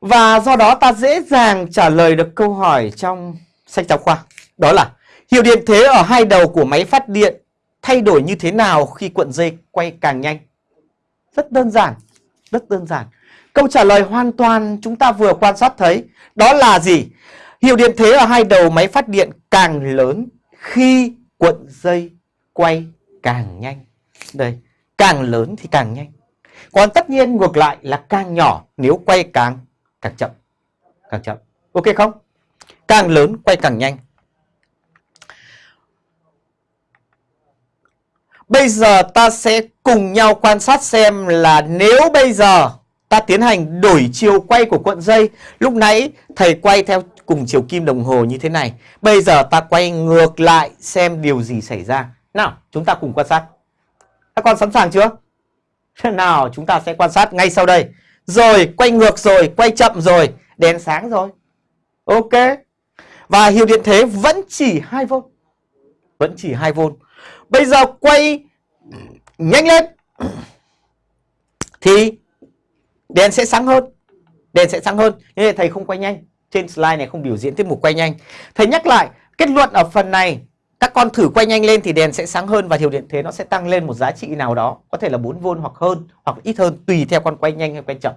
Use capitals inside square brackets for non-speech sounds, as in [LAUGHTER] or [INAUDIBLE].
Và do đó ta dễ dàng trả lời được câu hỏi trong sách giáo khoa. Đó là hiệu điện thế ở hai đầu của máy phát điện thay đổi như thế nào khi cuộn dây quay càng nhanh? Rất đơn giản, rất đơn giản. Câu trả lời hoàn toàn chúng ta vừa quan sát thấy. Đó là gì? Hiệu điện thế ở hai đầu máy phát điện càng lớn khi cuộn dây quay càng nhanh. Đây, càng lớn thì càng nhanh. Còn tất nhiên ngược lại là càng nhỏ nếu quay càng càng chậm. Càng chậm. Ok không? Càng lớn quay càng nhanh. Bây giờ ta sẽ cùng nhau quan sát xem là nếu bây giờ ta tiến hành đổi chiều quay của cuộn dây. Lúc nãy thầy quay theo cùng chiều kim đồng hồ như thế này. Bây giờ ta quay ngược lại xem điều gì xảy ra. Nào, chúng ta cùng quan sát. Các con sẵn sàng chưa? [LAUGHS] Nào, chúng ta sẽ quan sát ngay sau đây. Rồi, quay ngược rồi, quay chậm rồi, đèn sáng rồi. Ok. Và hiệu điện thế vẫn chỉ 2V. Vẫn chỉ 2V. Bây giờ quay nhanh lên thì đèn sẽ sáng hơn. Đèn sẽ sáng hơn. Nhưng thầy không quay nhanh. Trên slide này không biểu diễn tiết mục quay nhanh. Thầy nhắc lại, kết luận ở phần này các con thử quay nhanh lên thì đèn sẽ sáng hơn và hiệu điện thế nó sẽ tăng lên một giá trị nào đó. Có thể là 4V hoặc hơn, hoặc ít hơn, tùy theo con quay nhanh hay quay chậm.